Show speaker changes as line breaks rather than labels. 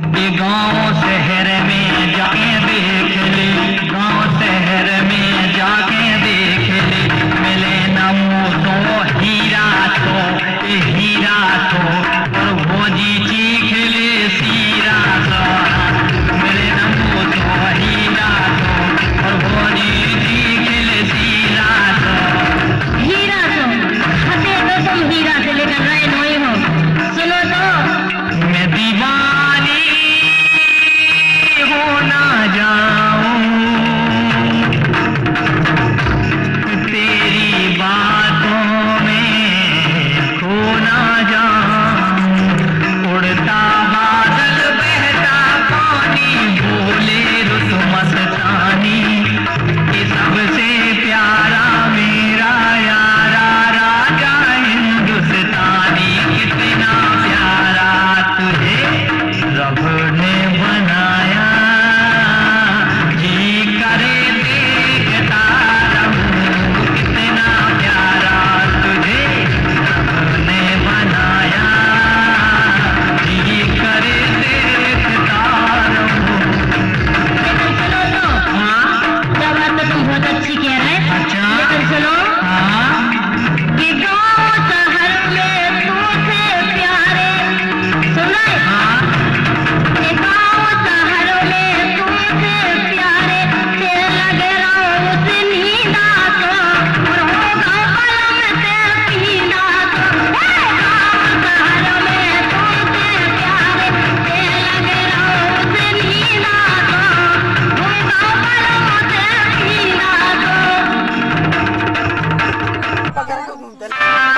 ये गाँव शहर